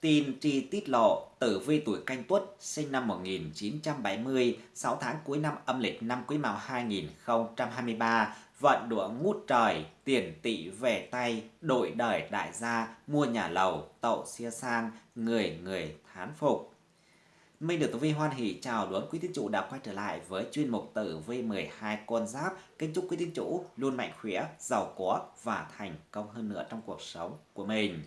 Tin tri tiết lộ tử vi tuổi canh tuất sinh năm 1970, 6 tháng cuối năm âm lịch năm quý mão 2023, vận đũa ngút trời, tiền tỷ về tay, đổi đời đại gia, mua nhà lầu, tậu xia sang, người người thán phục. Minh được Tử Vi hoan hỷ chào đón quý tín chủ đã quay trở lại với chuyên mục Tử Vi 12 con giáp. Kính chúc quý tín chủ luôn mạnh khỏe, giàu có và thành công hơn nữa trong cuộc sống của mình.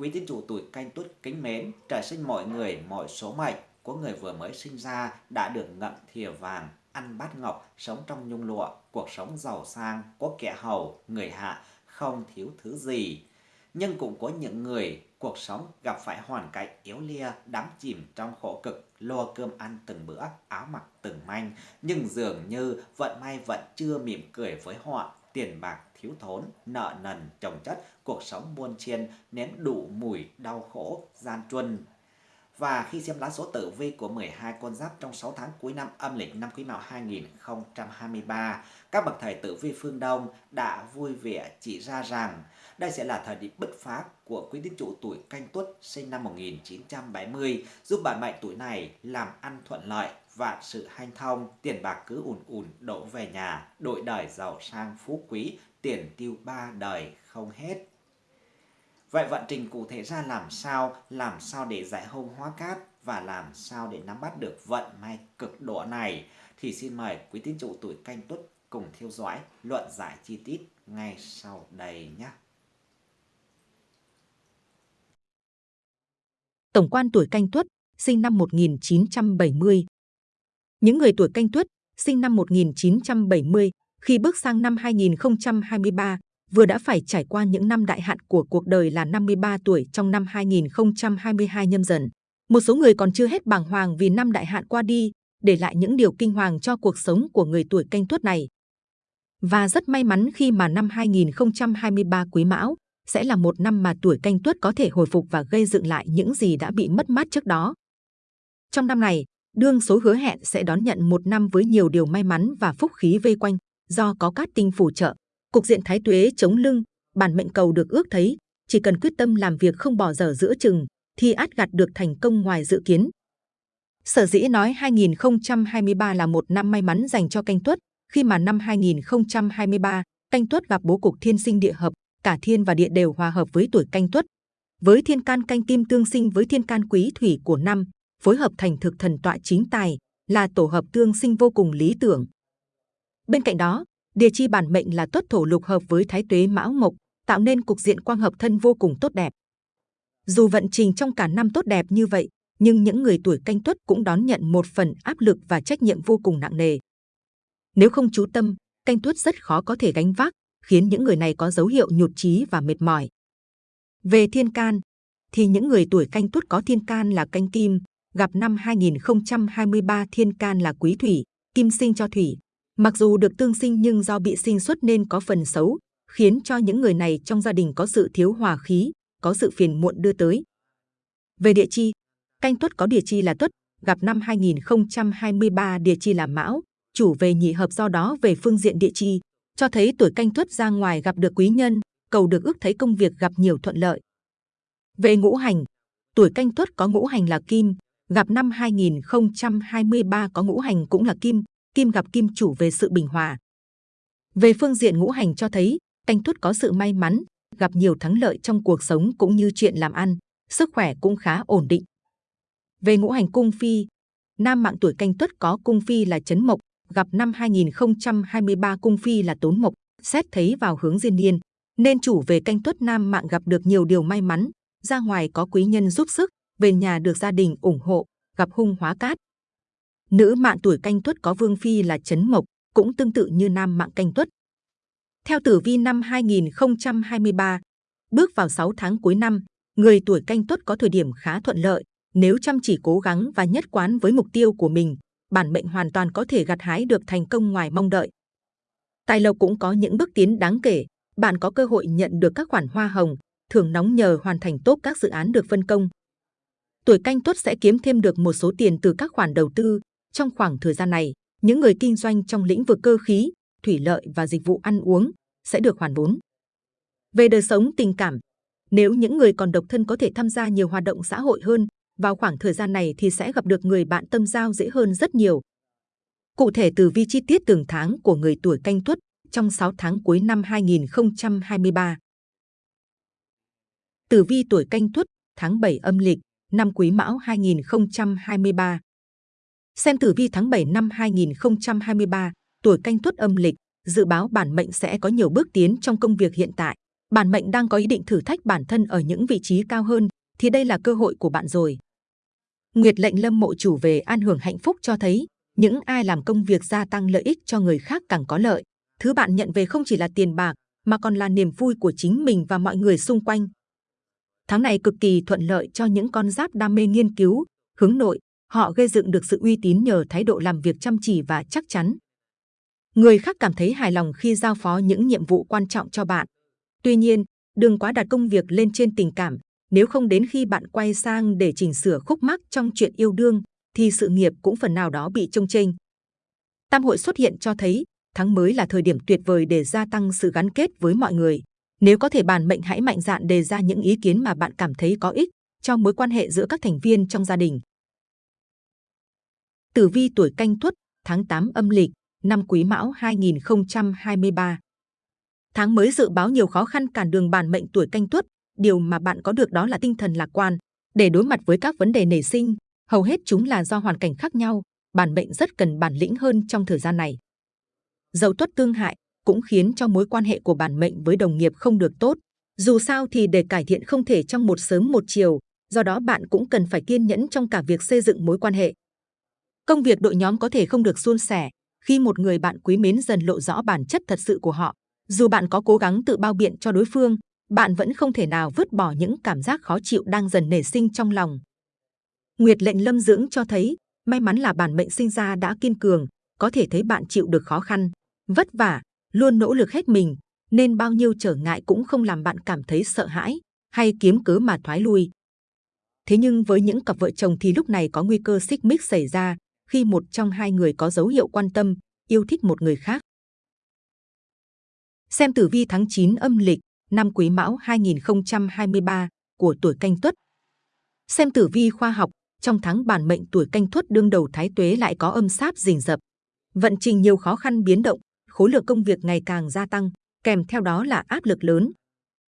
Quý tín chủ tuổi canh tuất kính mến, trời sinh mọi người, mọi số mệnh của người vừa mới sinh ra đã được ngậm thìa vàng, ăn bát ngọc, sống trong nhung lụa, cuộc sống giàu sang, có kẻ hầu, người hạ, không thiếu thứ gì. Nhưng cũng có những người cuộc sống gặp phải hoàn cảnh yếu lia, đắm chìm trong khổ cực, lo cơm ăn từng bữa, áo mặc từng manh, nhưng dường như vận may vẫn chưa mỉm cười với họ, tiền bạc thiếu thốn, nợ nần, chồng chất, cuộc sống muôn chiên, nén đủ mùi, đau khổ, gian truân. Và khi xem lá số tử vi của 12 con giáp trong 6 tháng cuối năm âm lịch năm Quý Mão 2023, các bậc thầy tử vi phương Đông đã vui vẻ chỉ ra rằng đây sẽ là thời điểm bứt phá của quý tín chủ tuổi canh tuất sinh năm 1970, giúp bạn mệnh tuổi này làm ăn thuận lợi, vạn sự hanh thông, tiền bạc cứ ùn ùn đổ về nhà, đội đời giàu sang phú quý, tiền tiêu ba đời không hết. Vậy vận trình cụ thể ra làm sao, làm sao để giải hôn hóa cát và làm sao để nắm bắt được vận may cực độ này thì xin mời quý tín chủ tuổi canh tuất cùng theo dõi luận giải chi tiết ngay sau đây nhé. Tổng quan tuổi canh tuất, sinh năm 1970. Những người tuổi canh tuất, sinh năm 1970, khi bước sang năm 2023, vừa đã phải trải qua những năm đại hạn của cuộc đời là 53 tuổi trong năm 2022 nhâm dần. Một số người còn chưa hết bàng hoàng vì năm đại hạn qua đi, để lại những điều kinh hoàng cho cuộc sống của người tuổi canh tuất này. Và rất may mắn khi mà năm 2023 quý mão sẽ là một năm mà tuổi canh tuất có thể hồi phục và gây dựng lại những gì đã bị mất mát trước đó. Trong năm này, đương số hứa hẹn sẽ đón nhận một năm với nhiều điều may mắn và phúc khí vây quanh, do có các tinh phù trợ, cục diện thái tuế chống lưng, bản mệnh cầu được ước thấy, chỉ cần quyết tâm làm việc không bỏ dở giữa chừng, thì át gặt được thành công ngoài dự kiến. Sở dĩ nói 2023 là một năm may mắn dành cho canh tuất, khi mà năm 2023, canh tuất gặp bố cục thiên sinh địa hợp, cả thiên và địa đều hòa hợp với tuổi canh tuất. Với thiên can canh kim tương sinh với thiên can quý thủy của năm, phối hợp thành thực thần tọa chính tài, là tổ hợp tương sinh vô cùng lý tưởng. Bên cạnh đó, địa chi bản mệnh là tuất thổ lục hợp với thái tuế mão mộc, tạo nên cục diện quang hợp thân vô cùng tốt đẹp. Dù vận trình trong cả năm tốt đẹp như vậy, nhưng những người tuổi canh tuất cũng đón nhận một phần áp lực và trách nhiệm vô cùng nặng nề. Nếu không chú tâm, canh tuất rất khó có thể gánh vác, khiến những người này có dấu hiệu nhụt chí và mệt mỏi. Về thiên can, thì những người tuổi canh tuất có thiên can là canh kim, gặp năm 2023 thiên can là quý thủy, kim sinh cho thủy. Mặc dù được tương sinh nhưng do bị sinh xuất nên có phần xấu, khiến cho những người này trong gia đình có sự thiếu hòa khí, có sự phiền muộn đưa tới. Về địa chi, canh tuất có địa chi là tuất, gặp năm 2023 địa chi là mão, chủ về nhị hợp do đó về phương diện địa chi, cho thấy tuổi canh tuất ra ngoài gặp được quý nhân, cầu được ước thấy công việc gặp nhiều thuận lợi. Về ngũ hành, tuổi canh tuất có ngũ hành là kim, gặp năm 2023 có ngũ hành cũng là kim, kim gặp kim chủ về sự bình hòa. Về phương diện ngũ hành cho thấy, canh tuất có sự may mắn, gặp nhiều thắng lợi trong cuộc sống cũng như chuyện làm ăn, sức khỏe cũng khá ổn định. Về ngũ hành cung phi, nam mạng tuổi canh tuất có cung phi là chấn mộc, gặp năm 2023 cung phi là tốn mộc, xét thấy vào hướng diên niên, nên chủ về canh tuất nam mạng gặp được nhiều điều may mắn, ra ngoài có quý nhân giúp sức, về nhà được gia đình ủng hộ, gặp hung hóa cát. Nữ mạng tuổi canh tuất có vương phi là chấn mộc, cũng tương tự như nam mạng canh tuất. Theo tử vi năm 2023, bước vào 6 tháng cuối năm, người tuổi canh tuất có thời điểm khá thuận lợi, nếu chăm chỉ cố gắng và nhất quán với mục tiêu của mình, bản mệnh hoàn toàn có thể gặt hái được thành công ngoài mong đợi. Tài lộc cũng có những bước tiến đáng kể, bạn có cơ hội nhận được các khoản hoa hồng, thường nóng nhờ hoàn thành tốt các dự án được phân công. Tuổi canh tuất sẽ kiếm thêm được một số tiền từ các khoản đầu tư. Trong khoảng thời gian này, những người kinh doanh trong lĩnh vực cơ khí, thủy lợi và dịch vụ ăn uống sẽ được hoàn vốn. Về đời sống tình cảm, Nếu những người còn độc thân có thể tham gia nhiều hoạt động xã hội hơn, vào khoảng thời gian này thì sẽ gặp được người bạn tâm giao dễ hơn rất nhiều. Cụ thể từ vi chi tiết từng tháng của người tuổi canh tuất trong 6 tháng cuối năm 2023. Tử vi tuổi canh tuất tháng 7 âm lịch năm Quý Mão 2023. Xem tử vi tháng 7 năm 2023, tuổi canh tuất âm lịch, dự báo bản mệnh sẽ có nhiều bước tiến trong công việc hiện tại. Bản mệnh đang có ý định thử thách bản thân ở những vị trí cao hơn, thì đây là cơ hội của bạn rồi. Nguyệt lệnh lâm mộ chủ về an hưởng hạnh phúc cho thấy, những ai làm công việc gia tăng lợi ích cho người khác càng có lợi. Thứ bạn nhận về không chỉ là tiền bạc, mà còn là niềm vui của chính mình và mọi người xung quanh. Tháng này cực kỳ thuận lợi cho những con giáp đam mê nghiên cứu, hướng nội. Họ gây dựng được sự uy tín nhờ thái độ làm việc chăm chỉ và chắc chắn. Người khác cảm thấy hài lòng khi giao phó những nhiệm vụ quan trọng cho bạn. Tuy nhiên, đừng quá đặt công việc lên trên tình cảm. Nếu không đến khi bạn quay sang để chỉnh sửa khúc mắc trong chuyện yêu đương, thì sự nghiệp cũng phần nào đó bị trông chênh. Tam hội xuất hiện cho thấy tháng mới là thời điểm tuyệt vời để gia tăng sự gắn kết với mọi người. Nếu có thể bàn mệnh hãy mạnh dạn đề ra những ý kiến mà bạn cảm thấy có ích cho mối quan hệ giữa các thành viên trong gia đình. Tử vi tuổi canh tuất, tháng 8 âm lịch, năm Quý Mão 2023. Tháng mới dự báo nhiều khó khăn cản đường bản mệnh tuổi canh tuất, điều mà bạn có được đó là tinh thần lạc quan. Để đối mặt với các vấn đề nảy sinh, hầu hết chúng là do hoàn cảnh khác nhau, bản mệnh rất cần bản lĩnh hơn trong thời gian này. Dầu tuất tương hại cũng khiến cho mối quan hệ của bản mệnh với đồng nghiệp không được tốt. Dù sao thì để cải thiện không thể trong một sớm một chiều, do đó bạn cũng cần phải kiên nhẫn trong cả việc xây dựng mối quan hệ. Công việc đội nhóm có thể không được suôn sẻ khi một người bạn quý mến dần lộ rõ bản chất thật sự của họ. Dù bạn có cố gắng tự bao biện cho đối phương, bạn vẫn không thể nào vứt bỏ những cảm giác khó chịu đang dần nảy sinh trong lòng. Nguyệt lệnh lâm dưỡng cho thấy, may mắn là bản mệnh sinh ra đã kiên cường, có thể thấy bạn chịu được khó khăn, vất vả, luôn nỗ lực hết mình, nên bao nhiêu trở ngại cũng không làm bạn cảm thấy sợ hãi hay kiếm cớ mà thoái lui. Thế nhưng với những cặp vợ chồng thì lúc này có nguy cơ xích mích xảy ra khi một trong hai người có dấu hiệu quan tâm, yêu thích một người khác. Xem tử vi tháng 9 âm lịch, năm Quý Mão 2023 của tuổi Canh Tuất. Xem tử vi khoa học, trong tháng bản mệnh tuổi Canh Tuất đương đầu thái tuế lại có âm sáp rình rập. Vận trình nhiều khó khăn biến động, khối lượng công việc ngày càng gia tăng, kèm theo đó là áp lực lớn.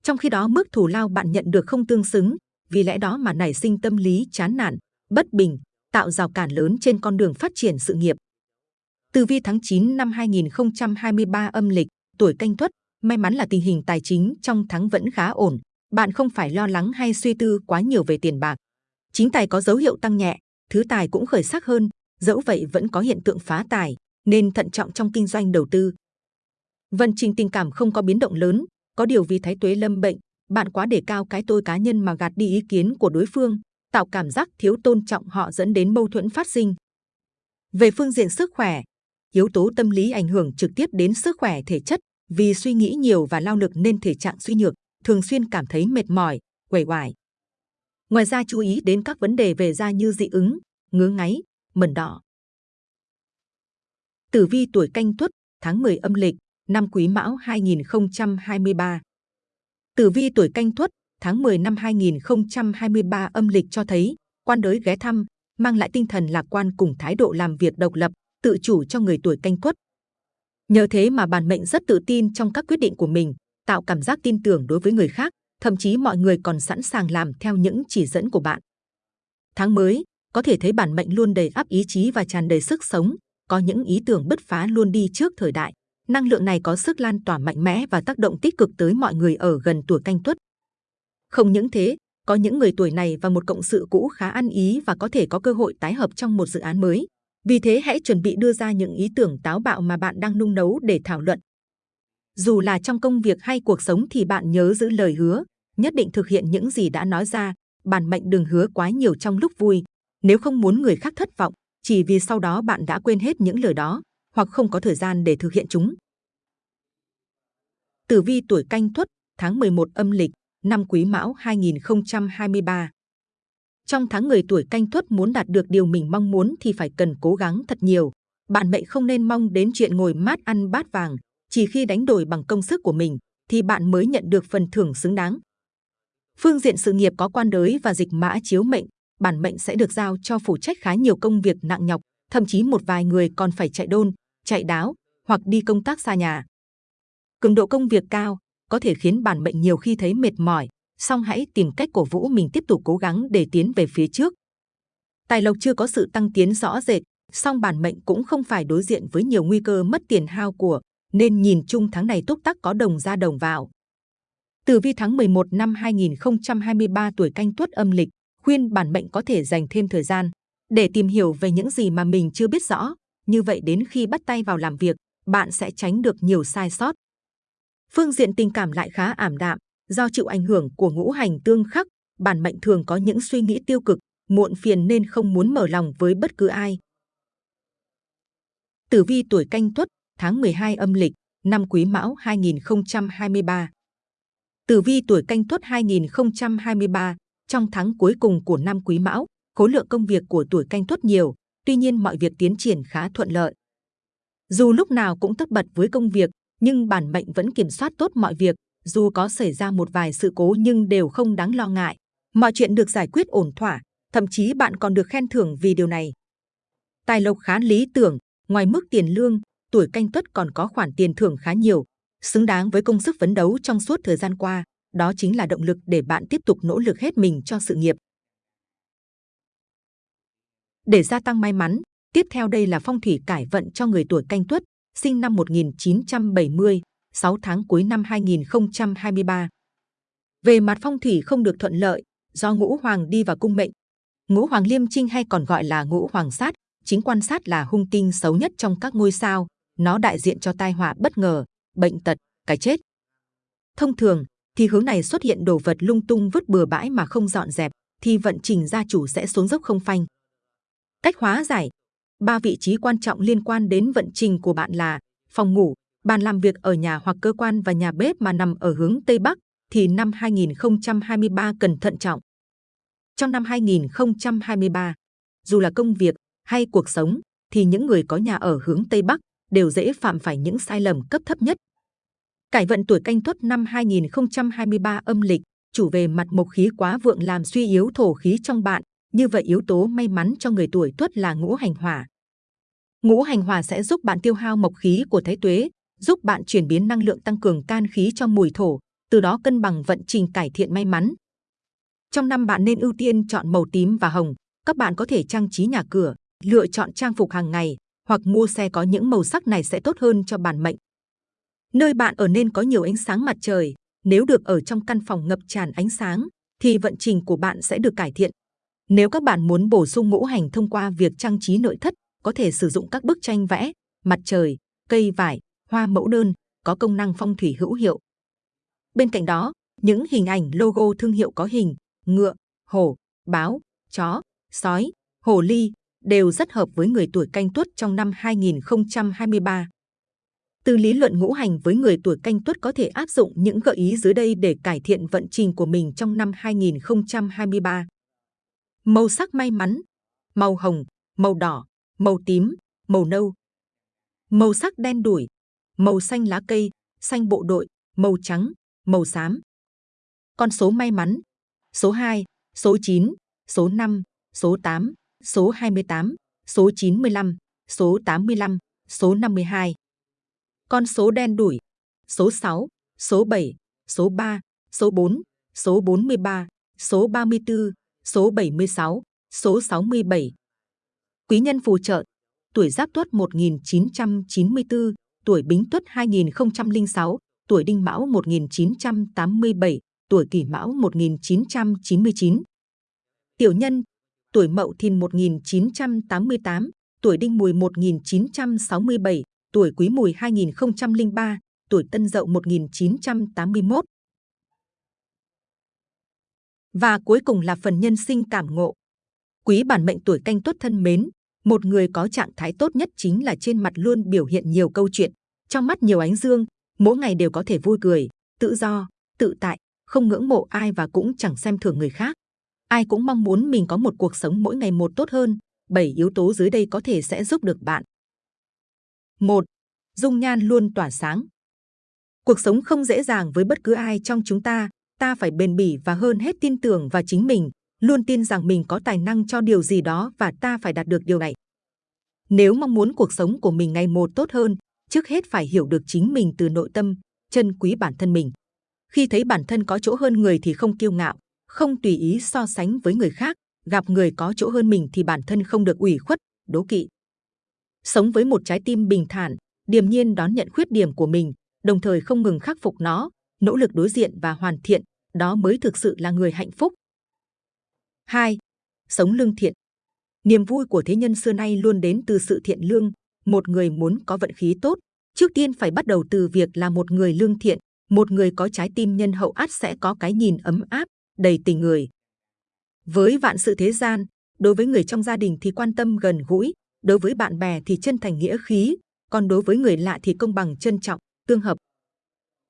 Trong khi đó mức thù lao bạn nhận được không tương xứng, vì lẽ đó mà nảy sinh tâm lý chán nản, bất bình, tạo rào cản lớn trên con đường phát triển sự nghiệp. Từ vi tháng 9 năm 2023 âm lịch, tuổi canh tuất, may mắn là tình hình tài chính trong tháng vẫn khá ổn. Bạn không phải lo lắng hay suy tư quá nhiều về tiền bạc. Chính tài có dấu hiệu tăng nhẹ, thứ tài cũng khởi sắc hơn, dẫu vậy vẫn có hiện tượng phá tài, nên thận trọng trong kinh doanh đầu tư. Vận trình tình cảm không có biến động lớn, có điều vì thái tuế lâm bệnh, bạn quá để cao cái tôi cá nhân mà gạt đi ý kiến của đối phương, tạo cảm giác thiếu tôn trọng họ dẫn đến mâu thuẫn phát sinh. Về phương diện sức khỏe, yếu tố tâm lý ảnh hưởng trực tiếp đến sức khỏe thể chất vì suy nghĩ nhiều và lao lực nên thể trạng suy nhược, thường xuyên cảm thấy mệt mỏi, quẩy quải. Ngoài ra chú ý đến các vấn đề về da như dị ứng, ngứa ngáy, mẩn đỏ. Tử vi tuổi canh tuất, tháng 10 âm lịch, năm Quý Mão 2023. Tử vi tuổi canh tuất, tháng 10 năm 2023 âm lịch cho thấy, quan đới ghé thăm, mang lại tinh thần lạc quan cùng thái độ làm việc độc lập, tự chủ cho người tuổi canh tuất. Nhờ thế mà bản mệnh rất tự tin trong các quyết định của mình, tạo cảm giác tin tưởng đối với người khác, thậm chí mọi người còn sẵn sàng làm theo những chỉ dẫn của bạn. Tháng mới, có thể thấy bản mệnh luôn đầy ắp ý chí và tràn đầy sức sống, có những ý tưởng bứt phá luôn đi trước thời đại. Năng lượng này có sức lan tỏa mạnh mẽ và tác động tích cực tới mọi người ở gần tuổi canh tuất. Không những thế, có những người tuổi này và một cộng sự cũ khá ăn ý và có thể có cơ hội tái hợp trong một dự án mới. Vì thế hãy chuẩn bị đưa ra những ý tưởng táo bạo mà bạn đang nung nấu để thảo luận. Dù là trong công việc hay cuộc sống thì bạn nhớ giữ lời hứa, nhất định thực hiện những gì đã nói ra, bản mệnh đừng hứa quá nhiều trong lúc vui. Nếu không muốn người khác thất vọng, chỉ vì sau đó bạn đã quên hết những lời đó, hoặc không có thời gian để thực hiện chúng. Tử vi tuổi canh tuất, tháng 11 âm lịch, năm Quý Mão 2023. Trong tháng người tuổi canh tuất muốn đạt được điều mình mong muốn thì phải cần cố gắng thật nhiều. Bạn mệnh không nên mong đến chuyện ngồi mát ăn bát vàng, chỉ khi đánh đổi bằng công sức của mình thì bạn mới nhận được phần thưởng xứng đáng. Phương diện sự nghiệp có quan đới và dịch mã chiếu mệnh, bản mệnh sẽ được giao cho phụ trách khá nhiều công việc nặng nhọc, thậm chí một vài người còn phải chạy đôn, chạy đáo hoặc đi công tác xa nhà. Cường độ công việc cao có thể khiến bản mệnh nhiều khi thấy mệt mỏi, song hãy tìm cách cổ vũ mình tiếp tục cố gắng để tiến về phía trước. Tài lộc chưa có sự tăng tiến rõ rệt, song bản mệnh cũng không phải đối diện với nhiều nguy cơ mất tiền hao của, nên nhìn chung tháng này túc tắc có đồng ra đồng vào. Tử vi tháng 11 năm 2023 tuổi canh tuất âm lịch, khuyên bản mệnh có thể dành thêm thời gian để tìm hiểu về những gì mà mình chưa biết rõ. Như vậy đến khi bắt tay vào làm việc, bạn sẽ tránh được nhiều sai sót. Phương diện tình cảm lại khá ảm đạm, do chịu ảnh hưởng của ngũ hành tương khắc, bản mệnh thường có những suy nghĩ tiêu cực, muộn phiền nên không muốn mở lòng với bất cứ ai. Tử vi tuổi canh tuất, tháng 12 âm lịch, năm Quý Mão 2023. Tử vi tuổi canh tuất 2023, trong tháng cuối cùng của năm Quý Mão, khối lượng công việc của tuổi canh tuất nhiều, tuy nhiên mọi việc tiến triển khá thuận lợi. Dù lúc nào cũng tất bật với công việc, nhưng bản mệnh vẫn kiểm soát tốt mọi việc, dù có xảy ra một vài sự cố nhưng đều không đáng lo ngại. Mọi chuyện được giải quyết ổn thỏa, thậm chí bạn còn được khen thưởng vì điều này. Tài lộc khá lý tưởng, ngoài mức tiền lương, tuổi canh tuất còn có khoản tiền thưởng khá nhiều, xứng đáng với công sức phấn đấu trong suốt thời gian qua. Đó chính là động lực để bạn tiếp tục nỗ lực hết mình cho sự nghiệp. Để gia tăng may mắn, tiếp theo đây là phong thủy cải vận cho người tuổi canh tuất, sinh năm 1970, 6 tháng cuối năm 2023. Về mặt phong thủy không được thuận lợi, do ngũ hoàng đi vào cung mệnh. Ngũ hoàng liêm trinh hay còn gọi là ngũ hoàng sát, chính quan sát là hung tinh xấu nhất trong các ngôi sao, nó đại diện cho tai họa bất ngờ, bệnh tật, cái chết. Thông thường, thì hướng này xuất hiện đồ vật lung tung vứt bừa bãi mà không dọn dẹp, thì vận trình gia chủ sẽ xuống dốc không phanh. Cách hóa giải Ba vị trí quan trọng liên quan đến vận trình của bạn là phòng ngủ, bàn làm việc ở nhà hoặc cơ quan và nhà bếp mà nằm ở hướng Tây Bắc thì năm 2023 cần thận trọng. Trong năm 2023, dù là công việc hay cuộc sống thì những người có nhà ở hướng Tây Bắc đều dễ phạm phải những sai lầm cấp thấp nhất. Cải vận tuổi canh tuất năm 2023 âm lịch, chủ về mặt mộc khí quá vượng làm suy yếu thổ khí trong bạn, như vậy yếu tố may mắn cho người tuổi tuất là ngũ hành hỏa. Ngũ hành hỏa sẽ giúp bạn tiêu hao mộc khí của thái tuế, giúp bạn chuyển biến năng lượng tăng cường can khí cho mùi thổ, từ đó cân bằng vận trình cải thiện may mắn. Trong năm bạn nên ưu tiên chọn màu tím và hồng. Các bạn có thể trang trí nhà cửa, lựa chọn trang phục hàng ngày hoặc mua xe có những màu sắc này sẽ tốt hơn cho bản mệnh. Nơi bạn ở nên có nhiều ánh sáng mặt trời. Nếu được ở trong căn phòng ngập tràn ánh sáng, thì vận trình của bạn sẽ được cải thiện. Nếu các bạn muốn bổ sung ngũ hành thông qua việc trang trí nội thất, có thể sử dụng các bức tranh vẽ, mặt trời, cây vải, hoa mẫu đơn, có công năng phong thủy hữu hiệu. Bên cạnh đó, những hình ảnh logo thương hiệu có hình ngựa, hổ, báo, chó, sói, hồ ly đều rất hợp với người tuổi canh tuất trong năm 2023. Từ lý luận ngũ hành với người tuổi canh tuất có thể áp dụng những gợi ý dưới đây để cải thiện vận trình của mình trong năm 2023. Màu sắc may mắn, màu hồng, màu đỏ, màu tím, màu nâu. Màu sắc đen đủi, màu xanh lá cây, xanh bộ đội, màu trắng, màu xám. Con số may mắn, số 2, số 9, số 5, số 8, số 28, số 95, số 85, số 52. Con số đen đủi, số 6, số 7, số 3, số 4, số 43, số 34, số 76, số 67. Quý nhân phù trợ, tuổi Giáp Tuất 1994, tuổi Bính Tuất 2006, tuổi Đinh Mão 1987, tuổi Kỷ Mão 1999. Tiểu nhân, tuổi Mậu Thìn 1988, tuổi Đinh Mùi 1967, tuổi Quý Mùi 2003, tuổi Tân Dậu 1981. Và cuối cùng là phần nhân sinh cảm ngộ. Quý bản mệnh tuổi canh tuất thân mến, một người có trạng thái tốt nhất chính là trên mặt luôn biểu hiện nhiều câu chuyện, trong mắt nhiều ánh dương, mỗi ngày đều có thể vui cười, tự do, tự tại, không ngưỡng mộ ai và cũng chẳng xem thường người khác. Ai cũng mong muốn mình có một cuộc sống mỗi ngày một tốt hơn. Bảy yếu tố dưới đây có thể sẽ giúp được bạn. Một, Dung nhan luôn tỏa sáng. Cuộc sống không dễ dàng với bất cứ ai trong chúng ta, ta phải bền bỉ và hơn hết tin tưởng vào chính mình, luôn tin rằng mình có tài năng cho điều gì đó và ta phải đạt được điều này. Nếu mong muốn cuộc sống của mình ngày một tốt hơn, trước hết phải hiểu được chính mình từ nội tâm, trân quý bản thân mình. Khi thấy bản thân có chỗ hơn người thì không kiêu ngạo, không tùy ý so sánh với người khác, gặp người có chỗ hơn mình thì bản thân không được ủy khuất, đố kỵ. Sống với một trái tim bình thản, điềm nhiên đón nhận khuyết điểm của mình, đồng thời không ngừng khắc phục nó, nỗ lực đối diện và hoàn thiện, đó mới thực sự là người hạnh phúc. 2. Sống lương thiện Niềm vui của thế nhân xưa nay luôn đến từ sự thiện lương. Một người muốn có vận khí tốt, trước tiên phải bắt đầu từ việc là một người lương thiện. Một người có trái tim nhân hậu át sẽ có cái nhìn ấm áp, đầy tình người. Với vạn sự thế gian, đối với người trong gia đình thì quan tâm gần gũi, đối với bạn bè thì chân thành nghĩa khí, còn đối với người lạ thì công bằng trân trọng, tương hợp.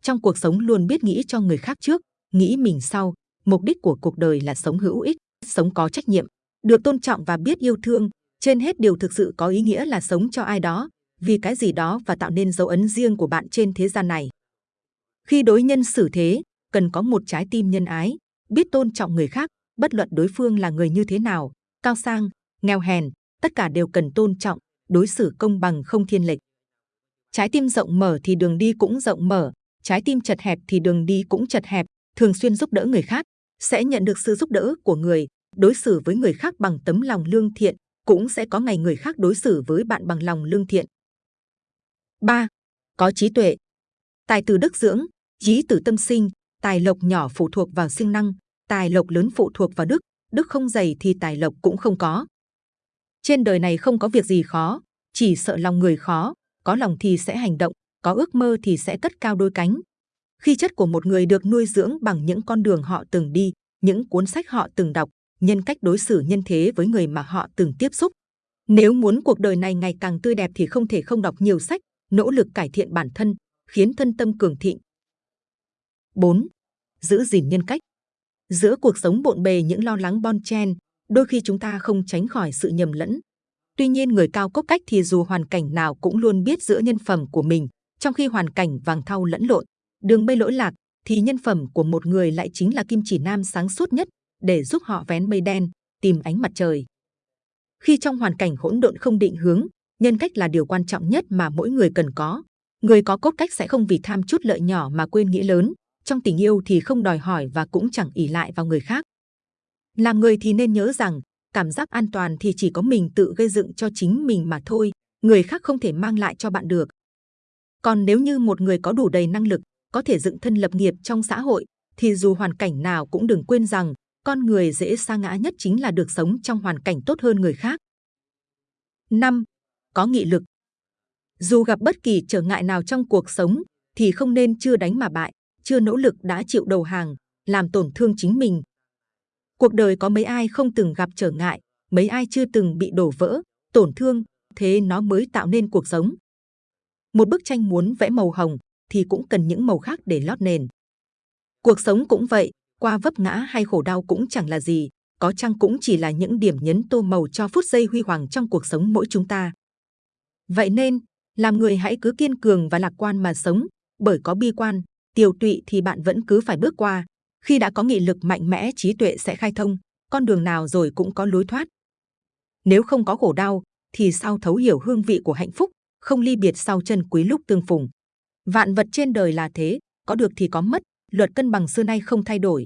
Trong cuộc sống luôn biết nghĩ cho người khác trước, nghĩ mình sau. Mục đích của cuộc đời là sống hữu ích, sống có trách nhiệm, được tôn trọng và biết yêu thương. Trên hết điều thực sự có ý nghĩa là sống cho ai đó, vì cái gì đó và tạo nên dấu ấn riêng của bạn trên thế gian này. Khi đối nhân xử thế, cần có một trái tim nhân ái, biết tôn trọng người khác, bất luận đối phương là người như thế nào, cao sang, nghèo hèn, tất cả đều cần tôn trọng, đối xử công bằng không thiên lệch. Trái tim rộng mở thì đường đi cũng rộng mở, trái tim chật hẹp thì đường đi cũng chật hẹp, thường xuyên giúp đỡ người khác, sẽ nhận được sự giúp đỡ của người, đối xử với người khác bằng tấm lòng lương thiện, cũng sẽ có ngày người khác đối xử với bạn bằng lòng lương thiện. 3. Có trí tuệ Tài từ đức dưỡng, trí từ tâm sinh, tài lộc nhỏ phụ thuộc vào sinh năng, tài lộc lớn phụ thuộc vào đức, đức không dày thì tài lộc cũng không có. Trên đời này không có việc gì khó, chỉ sợ lòng người khó, có lòng thì sẽ hành động, có ước mơ thì sẽ cất cao đôi cánh. Khi chất của một người được nuôi dưỡng bằng những con đường họ từng đi, những cuốn sách họ từng đọc, nhân cách đối xử nhân thế với người mà họ từng tiếp xúc. Nếu muốn cuộc đời này ngày càng tươi đẹp thì không thể không đọc nhiều sách, nỗ lực cải thiện bản thân, khiến thân tâm cường thịnh. 4. Giữ gìn nhân cách Giữa cuộc sống bộn bề những lo lắng bon chen, đôi khi chúng ta không tránh khỏi sự nhầm lẫn. Tuy nhiên người cao cốc cách thì dù hoàn cảnh nào cũng luôn biết giữ nhân phẩm của mình, trong khi hoàn cảnh vàng thau lẫn lộn, đường mây lỗi lạc, thì nhân phẩm của một người lại chính là kim chỉ nam sáng suốt nhất để giúp họ vén mây đen, tìm ánh mặt trời. Khi trong hoàn cảnh hỗn độn không định hướng, nhân cách là điều quan trọng nhất mà mỗi người cần có. Người có cốt cách sẽ không vì tham chút lợi nhỏ mà quên nghĩa lớn. Trong tình yêu thì không đòi hỏi và cũng chẳng ỉ lại vào người khác. Làm người thì nên nhớ rằng, cảm giác an toàn thì chỉ có mình tự gây dựng cho chính mình mà thôi, người khác không thể mang lại cho bạn được. Còn nếu như một người có đủ đầy năng lực, có thể dựng thân lập nghiệp trong xã hội, thì dù hoàn cảnh nào cũng đừng quên rằng con người dễ sa ngã nhất chính là được sống trong hoàn cảnh tốt hơn người khác. 5. Có nghị lực Dù gặp bất kỳ trở ngại nào trong cuộc sống, thì không nên chưa đánh mà bại, chưa nỗ lực đã chịu đầu hàng, làm tổn thương chính mình. Cuộc đời có mấy ai không từng gặp trở ngại, mấy ai chưa từng bị đổ vỡ, tổn thương, thế nó mới tạo nên cuộc sống. Một bức tranh muốn vẽ màu hồng thì cũng cần những màu khác để lót nền. Cuộc sống cũng vậy, qua vấp ngã hay khổ đau cũng chẳng là gì, có chăng cũng chỉ là những điểm nhấn tô màu cho phút giây huy hoàng trong cuộc sống mỗi chúng ta. Vậy nên, làm người hãy cứ kiên cường và lạc quan mà sống, bởi có bi quan, tiều tụy thì bạn vẫn cứ phải bước qua. Khi đã có nghị lực mạnh mẽ trí tuệ sẽ khai thông, con đường nào rồi cũng có lối thoát. Nếu không có khổ đau, thì sao thấu hiểu hương vị của hạnh phúc, không ly biệt sau chân quý lúc tương phùng. Vạn vật trên đời là thế, có được thì có mất, luật cân bằng xưa nay không thay đổi.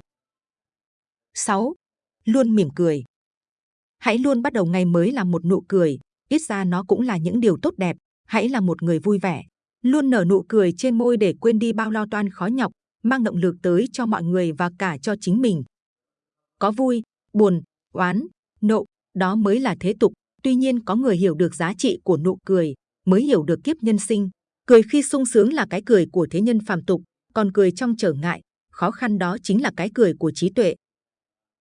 6. Luôn mỉm cười. Hãy luôn bắt đầu ngày mới là một nụ cười, ít ra nó cũng là những điều tốt đẹp. Hãy là một người vui vẻ, luôn nở nụ cười trên môi để quên đi bao lo toan khó nhọc, mang động lực tới cho mọi người và cả cho chính mình. Có vui, buồn, oán, nộ, đó mới là thế tục. Tuy nhiên có người hiểu được giá trị của nụ cười, mới hiểu được kiếp nhân sinh. Cười khi sung sướng là cái cười của thế nhân phàm tục, còn cười trong trở ngại, khó khăn đó chính là cái cười của trí tuệ.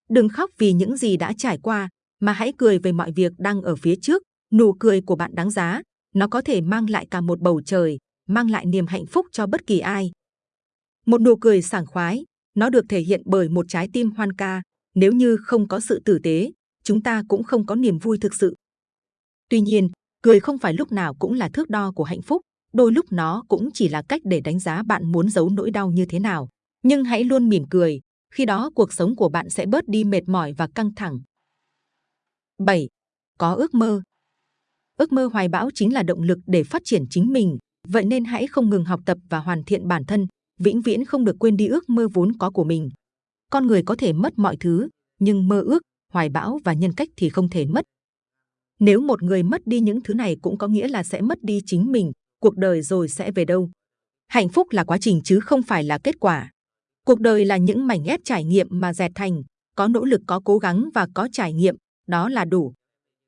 Đừng khóc vì những gì đã trải qua, mà hãy cười về mọi việc đang ở phía trước. Nụ cười của bạn đáng giá, nó có thể mang lại cả một bầu trời, mang lại niềm hạnh phúc cho bất kỳ ai. Một nụ cười sảng khoái, nó được thể hiện bởi một trái tim hoan ca. Nếu như không có sự tử tế, chúng ta cũng không có niềm vui thực sự. Tuy nhiên, cười không phải lúc nào cũng là thước đo của hạnh phúc. Đôi lúc nó cũng chỉ là cách để đánh giá bạn muốn giấu nỗi đau như thế nào. Nhưng hãy luôn mỉm cười, khi đó cuộc sống của bạn sẽ bớt đi mệt mỏi và căng thẳng. 7. Có ước mơ Ước mơ hoài bão chính là động lực để phát triển chính mình, vậy nên hãy không ngừng học tập và hoàn thiện bản thân, vĩnh viễn không được quên đi ước mơ vốn có của mình. Con người có thể mất mọi thứ, nhưng mơ ước, hoài bão và nhân cách thì không thể mất. Nếu một người mất đi những thứ này cũng có nghĩa là sẽ mất đi chính mình, cuộc đời rồi sẽ về đâu. Hạnh phúc là quá trình chứ không phải là kết quả. Cuộc đời là những mảnh ghép trải nghiệm mà dệt thành, có nỗ lực có cố gắng và có trải nghiệm, đó là đủ.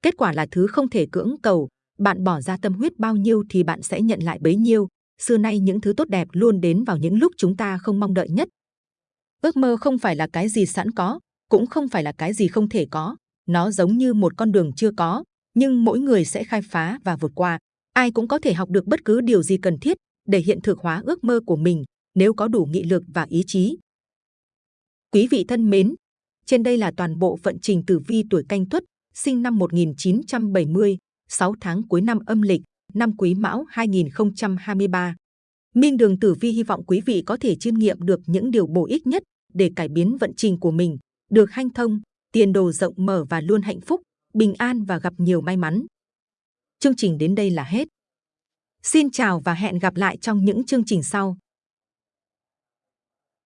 Kết quả là thứ không thể cưỡng cầu, bạn bỏ ra tâm huyết bao nhiêu thì bạn sẽ nhận lại bấy nhiêu. Xưa nay những thứ tốt đẹp luôn đến vào những lúc chúng ta không mong đợi nhất. Ước mơ không phải là cái gì sẵn có, cũng không phải là cái gì không thể có. Nó giống như một con đường chưa có, nhưng mỗi người sẽ khai phá và vượt qua. Ai cũng có thể học được bất cứ điều gì cần thiết để hiện thực hóa ước mơ của mình nếu có đủ nghị lực và ý chí. Quý vị thân mến, trên đây là toàn bộ vận trình tử vi tuổi canh tuất, sinh năm 1970, 6 tháng cuối năm âm lịch, năm Quý Mão 2023. Minh Đường Tử Vi hy vọng quý vị có thể chiêm nghiệm được những điều bổ ích nhất để cải biến vận trình của mình, được hanh thông, tiền đồ rộng mở và luôn hạnh phúc, bình an và gặp nhiều may mắn. Chương trình đến đây là hết. Xin chào và hẹn gặp lại trong những chương trình sau.